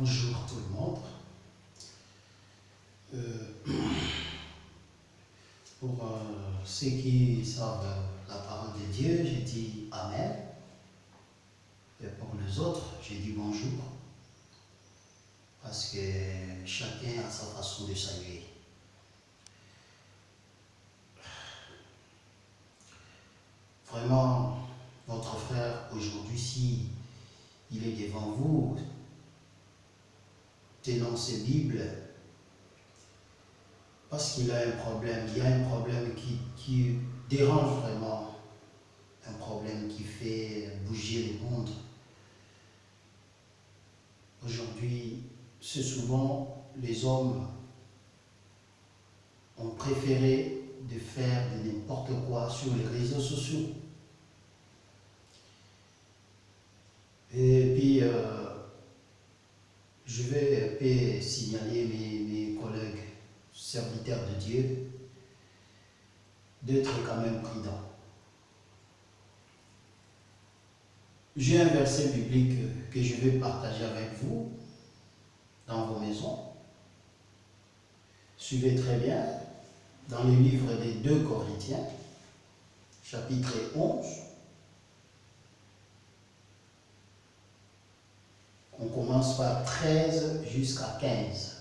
Bonjour tout le monde. Euh, pour euh, ceux qui savent la parole de Dieu, j'ai dit Amen. Et pour les autres, j'ai dit bonjour. Parce que chacun a sa façon de saluer. Vraiment, votre frère, aujourd'hui, si il est devant vous, tenant ses Bibles, parce qu'il a un problème, il y a un problème qui, qui dérange vraiment, un problème qui fait bouger le monde. Aujourd'hui, c'est souvent les hommes ont préféré de faire de n'importe quoi sur les réseaux sociaux. Et puis, euh, je vais signaler mes, mes collègues serviteurs de Dieu d'être quand même prudents. J'ai un verset biblique que je vais partager avec vous dans vos maisons. Suivez très bien dans le livre des deux Corinthiens, chapitre 11. On commence par 13 jusqu'à 15.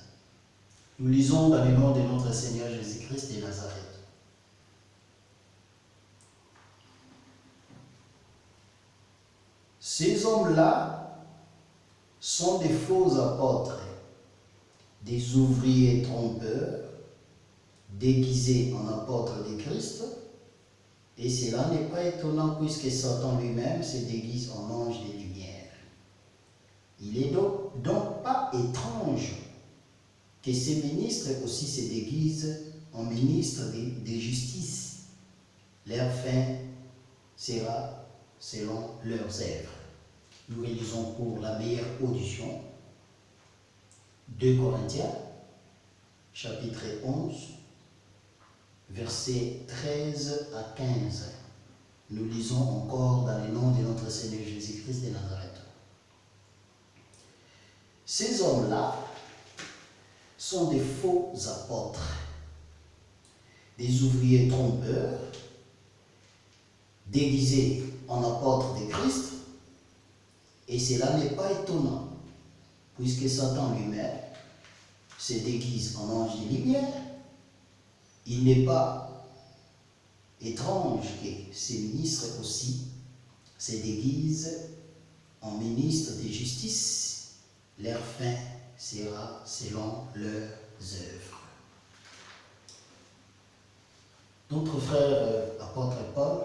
Nous lisons dans le nom de notre Seigneur Jésus-Christ de Nazareth. Ces hommes-là sont des faux apôtres, des ouvriers trompeurs, déguisés en apôtres de Christ, et cela n'est pas étonnant puisque Satan lui-même se déguise en ange de lumière. Il est donc, donc pas étrange que ces ministres aussi se déguisent en ministres de, justice. Leur fin sera selon leurs œuvres. Nous réalisons pour la meilleure audition 2 Corinthiens, chapitre 11, versets 13 à 15. Nous lisons encore dans le nom de notre Seigneur Jésus-Christ de Nazareth. Ces hommes-là sont des faux apôtres, des ouvriers trompeurs, déguisés en apôtres de Christ, et cela n'est pas étonnant, puisque Satan lui-même se déguise en ange de lumière. Il n'est pas étrange que ces ministres aussi se déguisent en ministres de justice leur fin sera selon leurs œuvres. Notre frère euh, apôtre Paul,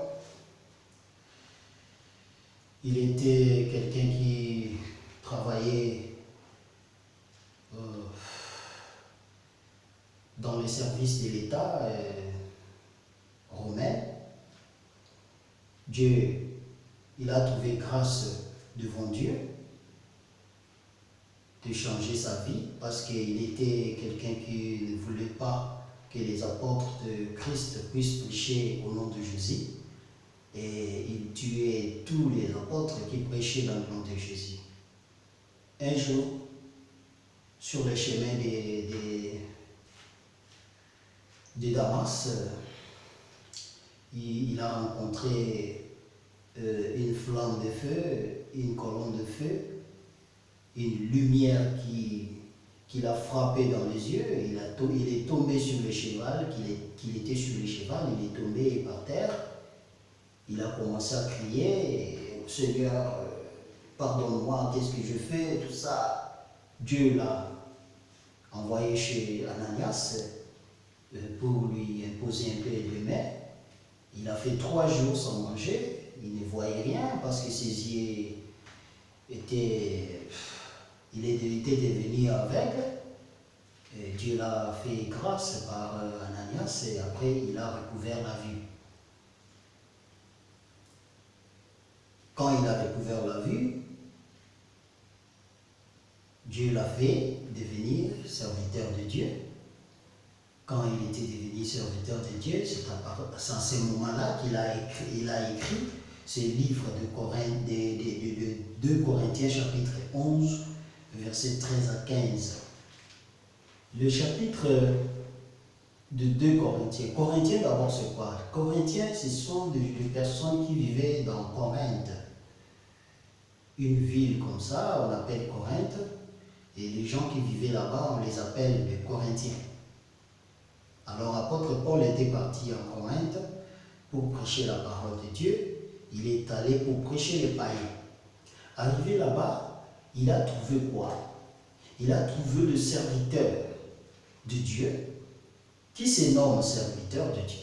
il était quelqu'un qui travaillait euh, dans les services de l'État euh, romain. Dieu, il a trouvé grâce devant Dieu de changer sa vie parce qu'il était quelqu'un qui ne voulait pas que les apôtres de Christ puissent prêcher au nom de Jésus. Et il tuait tous les apôtres qui prêchaient dans le nom de Jésus. Un jour, sur le chemin de, Damas, il, il, a rencontré euh, une flamme de feu, une colonne de feu, une lumière qui, qui l'a frappé dans les yeux, il, a il est tombé sur le cheval, qu'il était sur le cheval, il est tombé par terre, il a commencé à crier, Seigneur, pardonne-moi, qu'est-ce que je fais, tout ça. Dieu l'a envoyé chez Ananias euh, pour lui imposer un peu de mains. Il a fait trois jours sans manger, il ne voyait rien parce que ses yeux étaient il est évité de venir avec. Et Dieu l'a fait grâce par euh, Ananias et après il a recouvert la vue. Quand il a recouvert la vue, Dieu l'a fait devenir serviteur de Dieu. Quand il était devenu serviteur de Dieu, c'est à ce moment-là qu'il a écrit, a écrit ce livre de, Corinth, de, de, de 2 Corinthiens chapitre 11, versets 13 à 15. Le chapitre de 2 Corinthiens. Corinthiens d'abord c'est quoi? Corinthiens ce sont des, personnes qui vivaient dans Corinthe. Une ville comme ça, on appelle Corinthe. Et les gens qui vivaient là-bas, on les appelle les Corinthiens. Alors apôtre Paul était parti en Corinthe pour prêcher la parole de Dieu. Il est allé pour prêcher les païens. Arrivé là-bas, il a trouvé quoi? Il a trouvé le serviteur de Dieu qui se nomme serviteur de Dieu?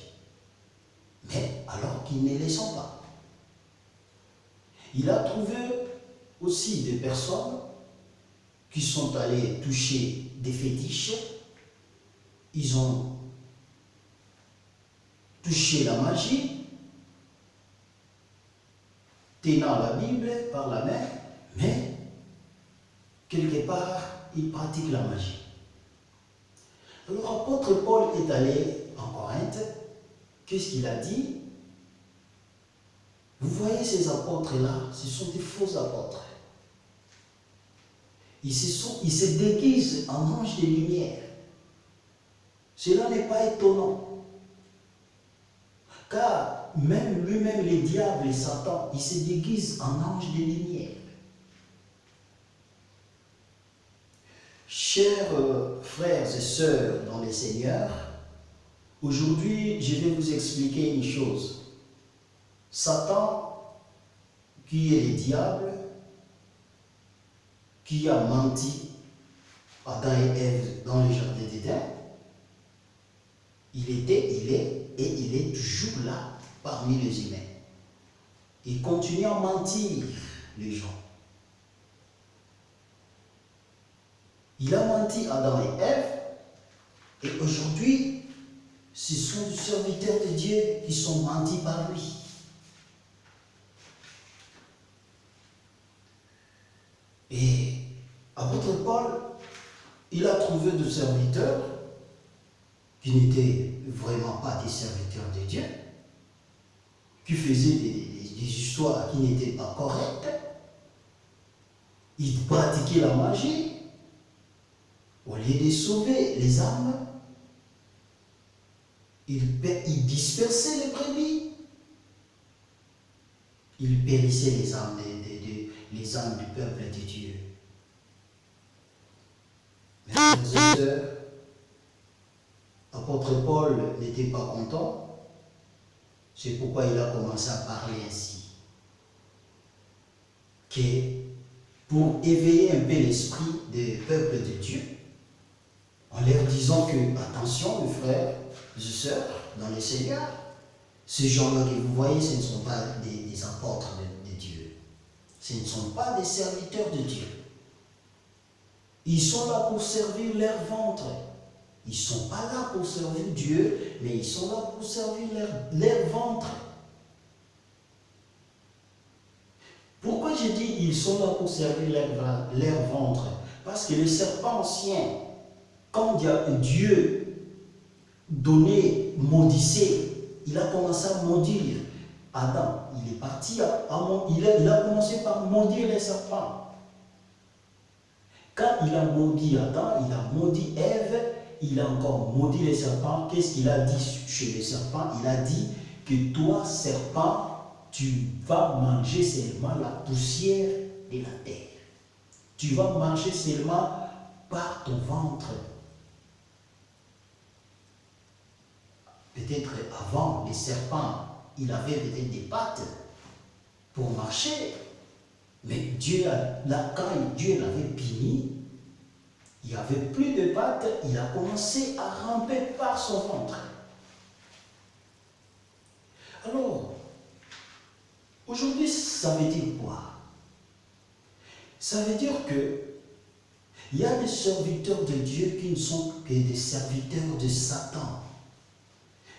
Mais alors qu'ils ne les sont pas. Il a trouvé aussi des personnes qui sont allées toucher des fétiches. Ils ont touché la magie, tenant la Bible par la main, mais quelque part, ils pratiquent la magie. Alors, l'apôtre Paul est allé en Corinthe. Qu'est-ce qu'il a dit? Vous voyez ces apôtres-là, ce sont des faux apôtres. Ils se, ils se déguisent en anges de lumière. Cela n'est pas étonnant. Car même lui-même, les diables et Satan, ils se déguisent en anges de lumière. Chers euh, frères et sœurs dans les seigneurs, aujourd'hui je vais vous expliquer une chose. Satan, qui est le diable, qui a menti à Adam et Ève dans le jardin d'Éden, il était, il est et il est toujours là parmi les humains. Il continue à mentir les gens. Il a menti à Adam et Ève, et aujourd'hui, ce sont des serviteurs de Dieu qui sont mentis par lui. Et apôtre Paul, il a trouvé des serviteurs qui n'étaient vraiment pas des serviteurs de Dieu, qui faisaient des histoires qui n'étaient pas correctes. Ils pratiquaient la magie, au lieu de sauver les âmes, il, dispersait les brebis. Il périssait les âmes, âmes du peuple de Dieu. Mes frères et sœurs, l'apôtre Paul n'était pas content. C'est pourquoi il a commencé à parler ainsi. Que pour éveiller un peu l'esprit des peuples de Dieu, en leur disant que, attention, mes frères, mes sœurs, dans les Seigneurs, ces gens-là que vous voyez, ce ne sont pas des, apôtres de, Dieu. Ce ne sont pas des serviteurs de Dieu. Ils sont là pour servir leur ventre. Ils ne sont pas là pour servir Dieu, mais ils sont là pour servir leur, leur ventre. Pourquoi j'ai dit ils sont là pour servir leur, leur ventre? Parce que le serpent ancien, quand Dieu donnait, maudissait, il a commencé à maudire Adam. Il est parti, il, a, il a commencé par maudire les serpents. Quand il a maudit Adam, il a maudit Ève, il a encore maudit les serpents. Qu'est-ce qu'il a dit chez les serpents? Il a dit que toi, serpent, tu vas manger seulement la poussière de la terre. Tu vas manger seulement par ton ventre. Peut-être avant, les serpents, il avait des pattes pour marcher. Mais Dieu, quand Dieu l'avait puni, il n'y avait plus de pattes, il a commencé à ramper par son ventre. Alors, aujourd'hui, ça veut dire quoi? Ça veut dire que il y a des serviteurs de Dieu qui ne sont que des serviteurs de Satan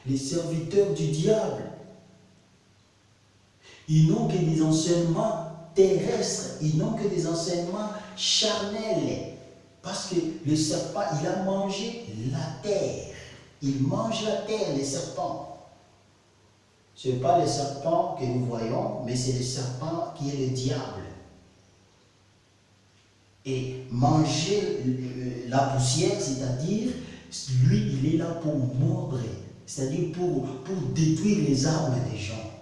les serviteurs du diable. Ils n'ont que des enseignements terrestres, ils n'ont que des enseignements charnels. Parce que le serpent, il a mangé la terre. Il mange la terre, les serpents. Ce n'est pas le serpent que nous voyons, mais c'est le serpent qui est le diable. et manger la poussière, c'est-à-dire, lui, il est là pour mordre, c'est-à-dire pour, détruire les armes des gens.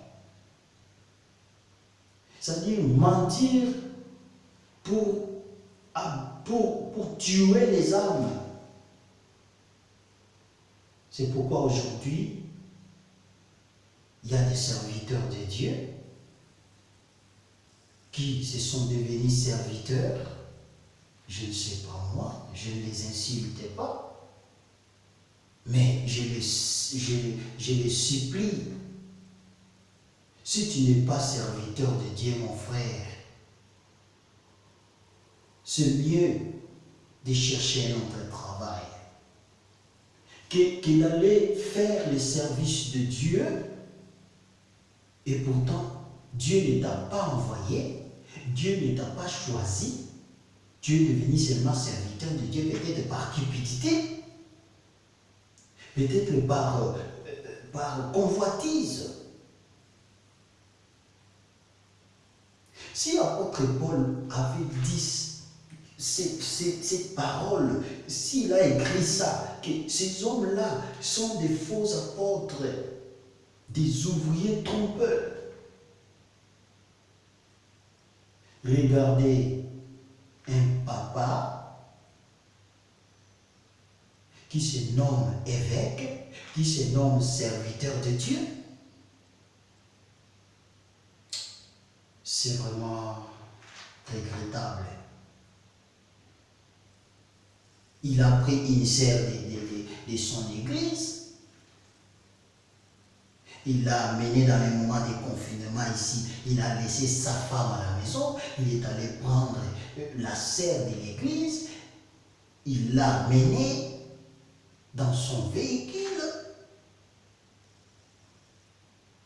C'est-à-dire mentir pour, pour, pour tuer les armes. C'est pourquoi aujourd'hui, il y a des serviteurs de Dieu qui se sont devenus serviteurs. Je ne sais pas moi, je ne les insultais pas. Mais je les, supplie. Si tu n'es pas serviteur de Dieu, mon frère, c'est mieux de chercher un autre travail qu'il allait faire le service de Dieu. Et pourtant Dieu ne t'a pas envoyé, Dieu ne t'a pas choisi, tu es devenu seulement serviteur de Dieu peut-être par cupidité, peut-être par, euh, par convoitise. Si l'apôtre Paul avait dit cette parole, s'il a écrit ça, que ces hommes-là sont des faux apôtres, des ouvriers trompeurs. Regardez un papa qui se nomme évêque, qui se nomme serviteur de Dieu. C'est vraiment regrettable. Il a pris une serre de, son église. Il l'a amené dans les moments de confinement ici. Il a laissé sa femme à la maison. Il est allé prendre la serre de l'église. Il l'a amené dans son véhicule.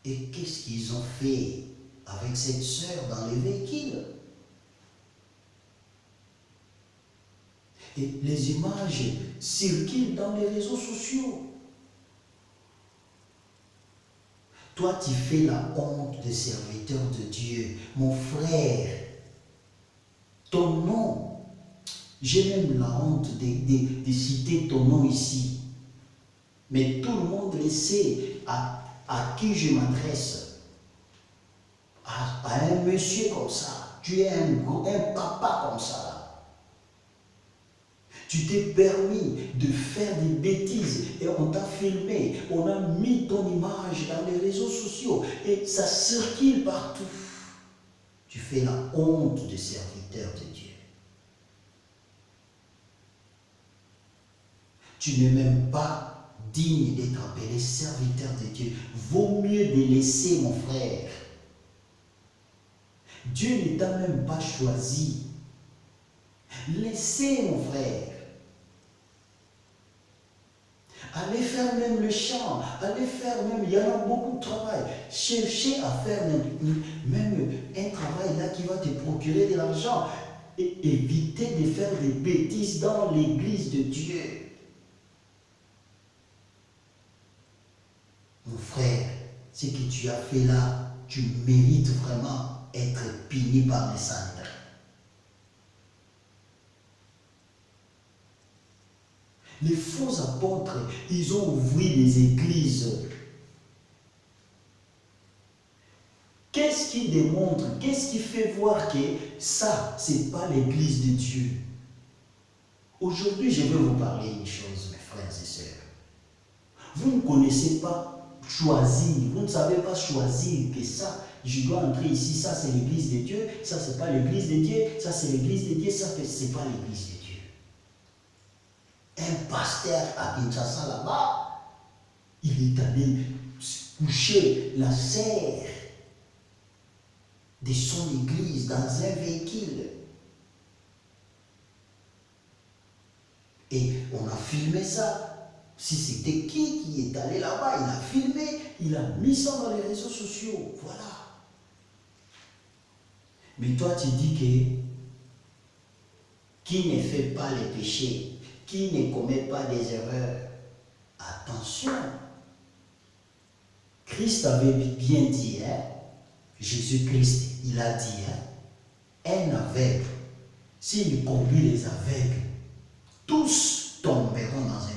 Et qu'est-ce qu'ils ont fait avec cette sœur dans le véhicule Et les images circulent dans les réseaux sociaux. Toi, tu fais la honte des serviteurs de Dieu. Mon frère, ton nom, j'ai même la honte de, citer ton nom ici. Mais tout le monde sait à, qui je m'adresse. À, un monsieur comme ça. Tu es un, un papa comme ça. Tu t'es permis de faire des bêtises et on t'a filmé, on a mis ton image dans les réseaux sociaux et ça circule partout. Tu fais la honte des serviteurs de Dieu. Tu n'es même pas digne d'être appelé serviteur de Dieu. Vaut mieux de laisser, mon frère. Dieu ne t'a même pas choisi. Laissez, mon frère. Allez faire même le champ, allez faire même, il y en a beaucoup de travail. Cherchez à faire même, un travail là qui va te procurer de l'argent. Et évitez de faire des bêtises dans l'église de Dieu. Mon frère, ce que tu as fait là, tu mérites vraiment être puni par les saints. Les faux apôtres, ils ont ouvert des églises. Qu'est-ce qui démontre, qu'est-ce qui fait voir que ça, ce n'est pas l'église de Dieu? Aujourd'hui, je vais vous parler une chose, mes frères et sœurs. Vous ne connaissez pas choisir, vous ne savez pas choisir que ça, je dois entrer ici, ça c'est l'église de Dieu, ça c'est pas l'église de Dieu, ça c'est l'église de Dieu, ça c'est pas l'église de Dieu un pasteur à Kinshasa là-bas, il est allé coucher la serre de son église dans un véhicule. Et on a filmé ça. Si c'était qui qui est allé là-bas, il a filmé, il a mis ça dans les réseaux sociaux. Voilà. Mais toi, tu dis que qui ne fait pas les péchés qui ne commet pas des erreurs. Attention. Christ avait bien dit, hein, Jésus-Christ, il a dit, hein, un aveugle s'il conduit les aveugles, tous tomberont dans un.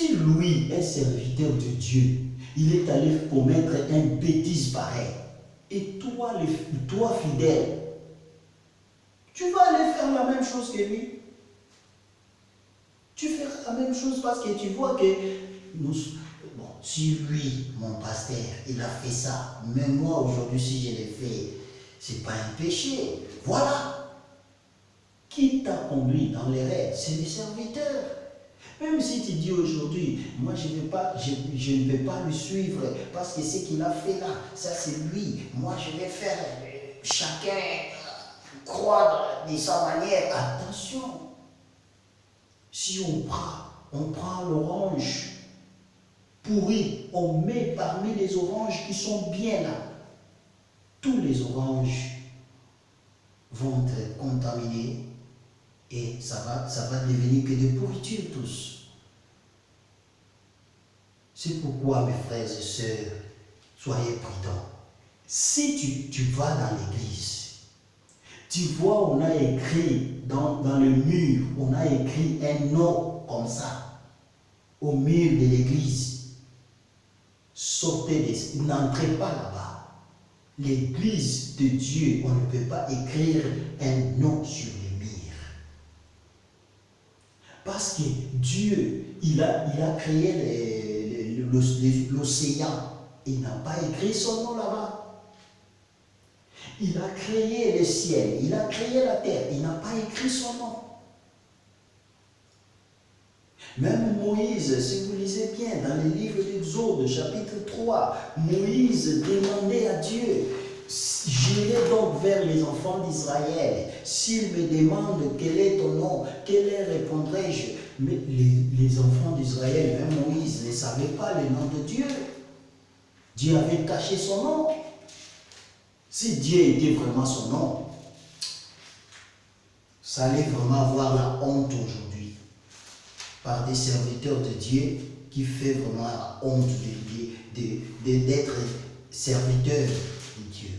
Si lui est serviteur de Dieu, il est allé commettre un bêtise pareil, et toi, toi fidèle, tu vas aller faire la même chose que lui. Tu feras la même chose parce que tu vois que bon, si lui, mon pasteur, il a fait ça, même moi aujourd'hui, si je l'ai fait, c'est pas un péché. Voilà. Qui t'a conduit dans les rêves? C'est les serviteurs. Même si tu dis aujourd'hui, moi je, pas, je, ne vais pas le suivre parce que ce qu'il a fait là, ça c'est lui. Moi je vais faire euh, chacun croire de sa manière. Attention. Si on prend, on prend l'orange pourri, on met parmi les oranges qui sont bien là. Tous les oranges vont être contaminés et ça va, ça va devenir que de pourriture tous. C'est pourquoi, mes frères et sœurs, soyez prudents. Si tu, tu vas dans l'église, tu vois, on a écrit dans, dans, le mur, on a écrit un nom comme ça, au mur de l'église. Sortez, n'entrez pas là-bas. L'église de Dieu, on ne peut pas écrire un nom sur les murs. Parce que Dieu, il a, il a créé l'océan. Il n'a pas écrit son nom là-bas. Il a créé le ciel, il a créé la terre, il n'a pas écrit son nom. Même Moïse, si vous lisez bien dans le livre d'Exode, chapitre 3, Moïse demandait à Dieu, j'irai donc vers les enfants d'Israël. S'ils me demandent quel est ton nom, quel est répondrai-je Mais les, enfants d'Israël, même Moïse, ne savaient pas le nom de Dieu. Dieu avait caché son nom. Si Dieu était vraiment son nom, ça allait vraiment avoir la honte aujourd'hui par des serviteurs de Dieu qui fait vraiment la honte d'être serviteur de Dieu.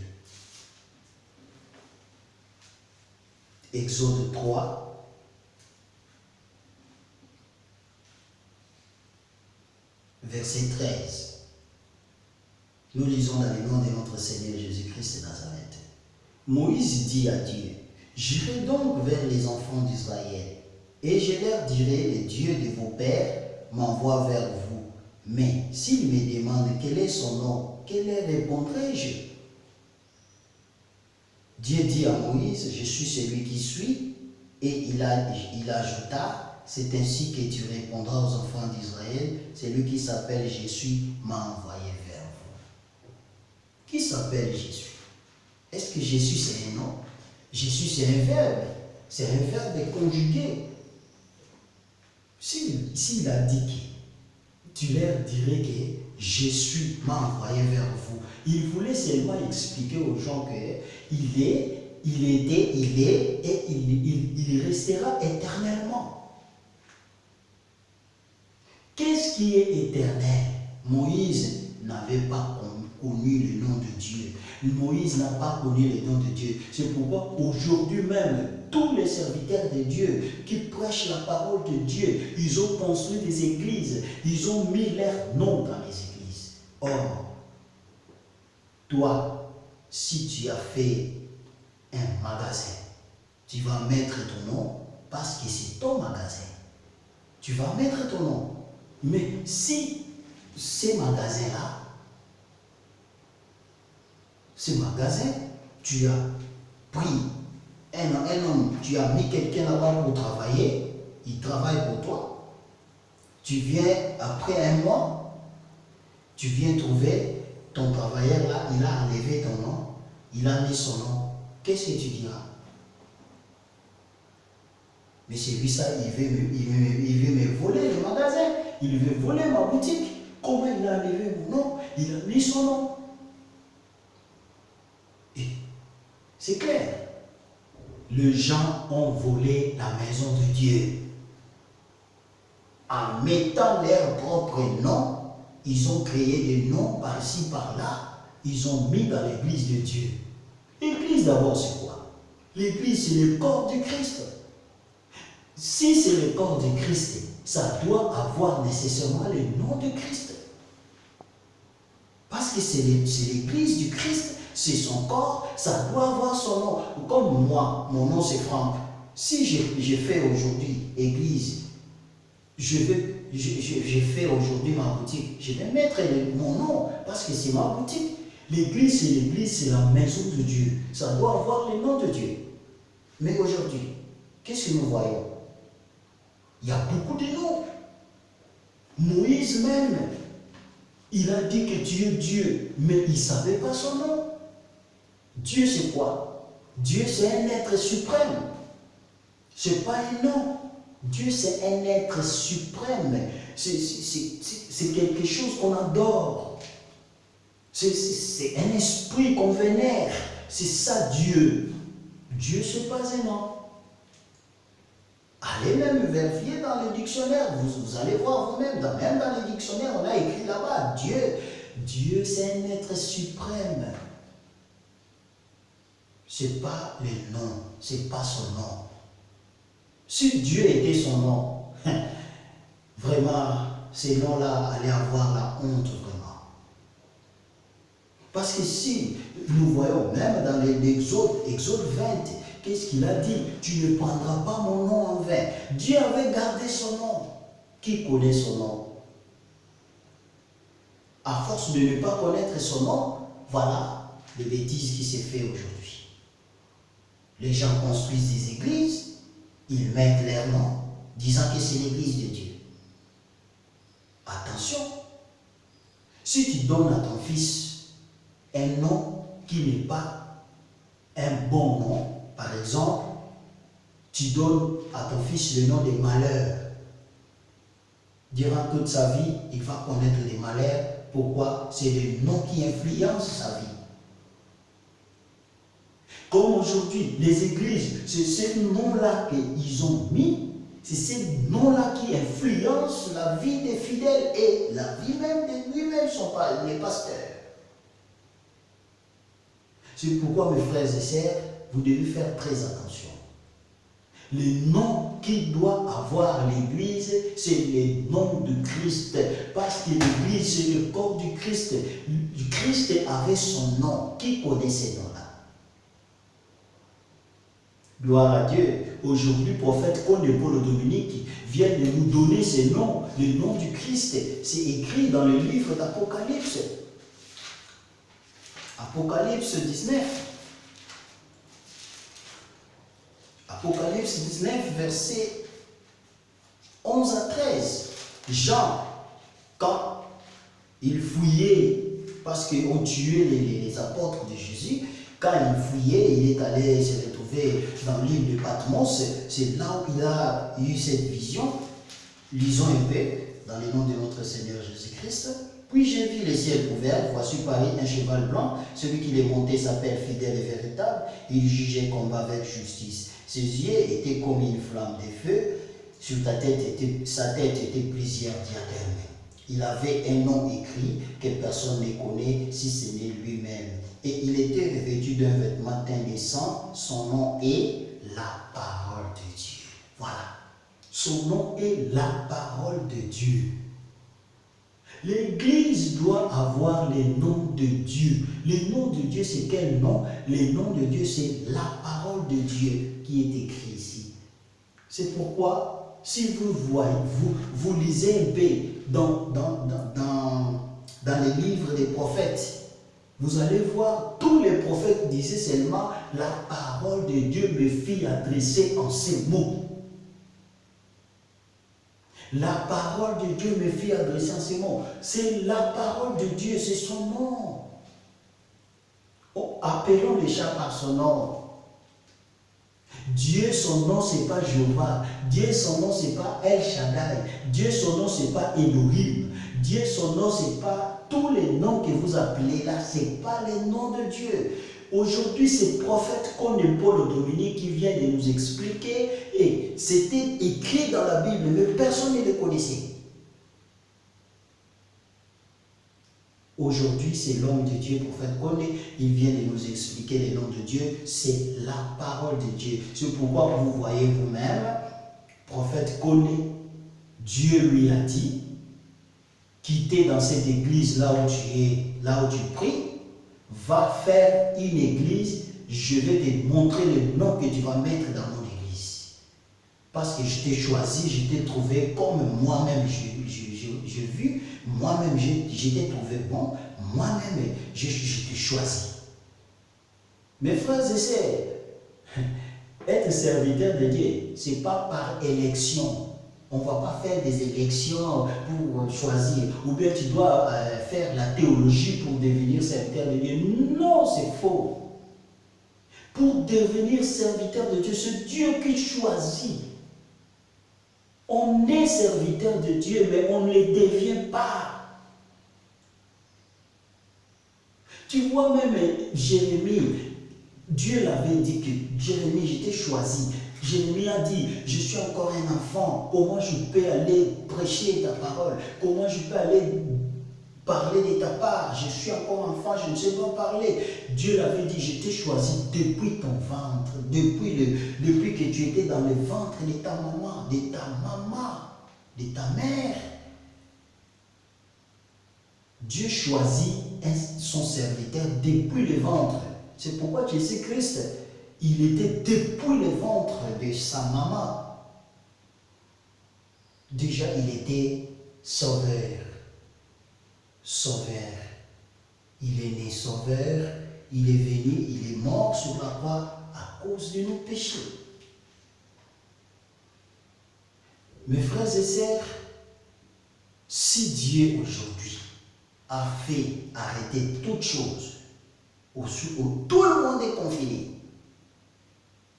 Exode 3, verset 13. Nous lisons dans le nom de notre Seigneur Jésus-Christ de Nazareth. Moïse dit à Dieu, J'irai donc vers les enfants d'Israël, et je leur dirai, le Dieu de vos pères m'envoie vers vous. Mais s'ils me demandent quel est son nom, quel leur répondrai-je Dieu dit à Moïse, je suis celui qui suis, et il, ajouta, c'est ainsi que tu répondras aux enfants d'Israël, celui qui s'appelle Jésus m'a envoyé qui s'appelle Jésus? Est-ce que Jésus c'est un nom? Jésus c'est un verbe. C'est un verbe conjugué. S'il a dit que tu leur dirais que Jésus m'a envoyé vers vous, il voulait seulement expliquer aux gens qu'il est, il était, il est et il, il restera éternellement. Qu'est-ce qui est éternel? Moïse n'avait pas connu le nom de Dieu. Moïse n'a pas connu le nom de Dieu. C'est pourquoi aujourd'hui même, tous les serviteurs de Dieu qui prêchent la parole de Dieu, ils ont construit des églises, ils ont mis leur nom dans les églises. Or, toi, si tu as fait un magasin, tu vas mettre ton nom parce que c'est ton magasin. Tu vas mettre ton nom. Mais si ces magasins-là ce magasin, tu as pris un, homme, tu as mis quelqu'un là-bas pour travailler, il travaille pour toi. Tu viens après un mois, tu viens trouver ton travailleur là, il a enlevé ton nom, il a mis son nom. Qu'est-ce que tu diras? Mais c'est lui ça, il, veut, il veut me voler le magasin, il veut voler ma boutique. Comment il a enlevé mon nom? Il a mis son nom. C'est clair. Les gens ont volé la maison de Dieu. En mettant leur propre nom, ils ont créé des noms par-ci, par-là. Ils ont mis dans l'église de Dieu. L'église d'abord, c'est quoi? L'église, c'est le corps du Christ. Si c'est le corps du Christ, ça doit avoir nécessairement le nom de Christ. Parce que c'est l'église du Christ, c'est son corps, ça doit avoir son nom. Comme moi, mon nom c'est Franck. Si j'ai fait aujourd'hui église, je vais, j'ai fait aujourd'hui ma boutique, je vais mettre mon nom parce que c'est ma boutique. L'église, c'est l'église, c'est la maison de Dieu. Ça doit avoir le nom de Dieu. Mais aujourd'hui, qu'est-ce que nous voyons? Il y a beaucoup de noms. Moïse même, il a dit que Dieu est Dieu, mais il ne savait pas son nom. Dieu, c'est quoi? Dieu, c'est un être suprême. Ce n'est pas un nom. Dieu, c'est un être suprême. C'est quelque chose qu'on adore. C'est un esprit qu'on vénère. C'est ça Dieu. Dieu, c'est pas un nom. Allez même vérifier dans le dictionnaire. Vous, allez voir vous-même. Même dans le dictionnaire, on a écrit là-bas Dieu. Dieu, c'est un être suprême. C'est pas le nom. C'est pas son nom. Si Dieu était son nom, vraiment, ces noms-là allaient avoir la honte vraiment. Parce que si nous voyons même dans l'Exode, Exode 20, qu'est-ce qu'il a dit? Tu ne prendras pas mon nom Dieu avait gardé son nom. Qui connaît son nom? À force de ne pas connaître son nom, voilà les bêtises qui s'est fait aujourd'hui. Les gens construisent des églises, ils mettent leur nom, disant que c'est l'église de Dieu. Attention, si tu donnes à ton fils un nom qui n'est pas un bon nom, par exemple, tu donnes à ton fils le nom des malheurs. Durant toute sa vie, il va connaître les malheurs. Pourquoi? C'est le nom qui influence sa vie. Comme aujourd'hui, les églises, c'est ce nom-là qu'ils ont mis, c'est ce nom-là qui influence la vie des fidèles et la vie même de lui-même, sont les pasteurs. C'est pourquoi, mes frères et sœurs, vous devez faire très attention. Le nom qu'il doit avoir l'Église, c'est le nom de Christ. Parce que l'Église, c'est le corps du Christ. Christ avait son nom. Qui connaît ces noms Gloire à Dieu. Aujourd'hui, prophète Paul Dominique vient de nous donner ces noms, le nom du Christ. C'est écrit dans le livre d'Apocalypse. Apocalypse 19. Apocalypse 19, verset 11 à 13. Jean, quand il fouillait, parce qu'on tuait les, les apôtres de Jésus, quand il fouillait, il est allé se retrouver dans l'île de Patmos. C'est là où il a eu cette vision. Lisons un peu dans le nom de notre Seigneur Jésus-Christ. Puis j'ai vu les ciels ouverts, voici Paris un cheval blanc. Celui qui l'est monté s'appelle fidèle et véritable. Il jugeait combat avec justice. Ses yeux étaient comme une flamme de feu. Sa tête était plusieurs diadèmes. Il avait un nom écrit que personne ne connaît si ce n'est lui-même et il était revêtu d'un vêtement teint. Son nom est la parole de Dieu. Voilà. Son nom est la parole de Dieu. L'Église doit avoir les noms de Dieu. Le nom de Dieu, c'est quel nom? Le nom de Dieu, c'est la parole de Dieu qui est écrit ici. C'est pourquoi, si vous voyez, vous, vous lisez un peu dans, les livres des prophètes, vous allez voir, tous les prophètes disaient seulement, la parole de Dieu me fit adresser en ces mots. La parole de Dieu me fit adresser en ces mots. C'est la parole de Dieu, c'est son nom. Oh, appelons les chats par son nom. Dieu, son nom, c'est pas Jéhovah. Dieu, son nom, c'est pas El Shaddai. Dieu, son nom, c'est pas Elohim. Dieu, son nom, c'est pas tous les noms que vous appelez là, ce n'est pas les noms de Dieu. Aujourd'hui, ces prophètes comme Paul Dominique qui vient de nous expliquer, et c'était écrit dans la Bible, mais personne ne les connaissait. Aujourd'hui, c'est l'homme de Dieu, prophète Koné. Il vient de nous expliquer les noms de Dieu. C'est la parole de Dieu. C'est pourquoi vous voyez vous-même, prophète Koné, Dieu lui a dit, quitter dans cette église là où tu es, là où tu pries, va faire une église, je vais te montrer le nom que tu vas mettre dans mon. Parce que je t'ai choisi, je t'ai trouvé comme moi-même j'ai vu, moi-même je trouvé bon, moi-même je, choisi. Mes frères et sœurs, être serviteur de Dieu, ce n'est pas par élection. On ne va pas faire des élections pour choisir. Ou bien tu dois euh, faire la théologie pour devenir serviteur de Dieu. Non, c'est faux. Pour devenir serviteur de Dieu, c'est Dieu qui choisit. On est serviteur de Dieu, mais on ne le devient pas. Tu vois même Jérémie, Dieu l'avait dit que Jérémie, j'étais choisi. Jérémie a dit, je suis encore un enfant, comment je peux aller prêcher ta parole? Comment je peux aller parler de ta part Je suis encore enfant, je ne sais pas parler. Dieu l'avait dit, je t'ai choisi depuis ton ventre, depuis, que tu étais dans le ventre de ta maman, de ta maman, de ta mère. Dieu choisit son serviteur depuis le ventre. C'est pourquoi Jésus-Christ il était depuis le ventre de sa maman. Déjà, il était sauveur. Sauveur. Il est né sauveur, il est venu, il est mort sur la croix à cause de nos péchés. Mes frères et sœurs, si Dieu aujourd'hui a fait arrêter toutes choses, où tout le monde est confiné,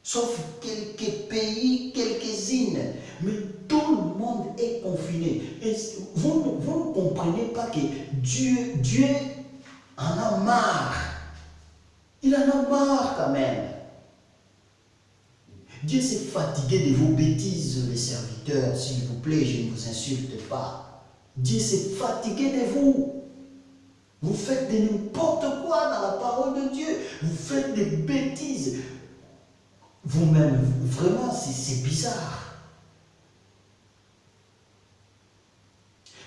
sauf quelques pays, quelques-unes. Mais tout le monde est confiné. Et vous, ne comprenez pas que Dieu, Dieu en a marre. Il en a marre quand même. Dieu s'est fatigué de vos bêtises, les serviteurs, s'il vous plaît, je ne vous insulte pas. Dieu s'est fatigué de vous. Vous faites de n'importe quoi dans la parole de Dieu. Vous faites des bêtises vous-même, vraiment, c'est bizarre.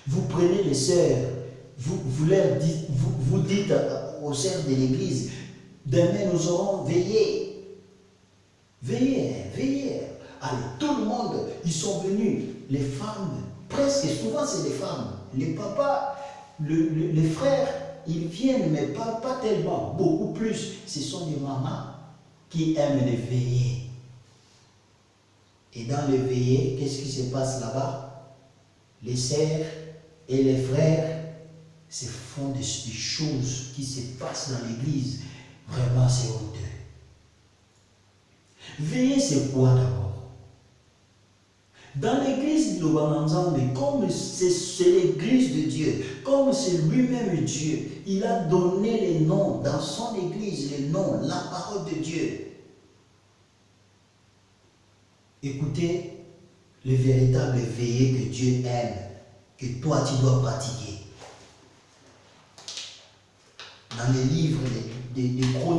Vous prenez les sœurs, vous, leur dites, vous, dites aux sœurs de l'église, demain nous aurons veillé. Veillez, veillez. Allez, tout le monde, ils sont venus. Les femmes, presque souvent c'est les femmes. Les papas, les frères, ils viennent, mais pas, pas tellement, beaucoup plus. Ce sont des mamans qui aiment les veillées. Et dans les veillées, qu'est-ce qui se passe là-bas? Les sœurs et les frères se font des, choses qui se passent dans l'église. Vraiment, c'est honteux. Veiller, c'est quoi d'abord? Dans l'église de mais comme c'est l'église de Dieu, comme c'est lui-même Dieu, il a donné les noms dans son église, les noms, la parole de Dieu. Écoutez le véritable veillé que Dieu aime, que toi tu dois pratiquer. Dans les livres des, des,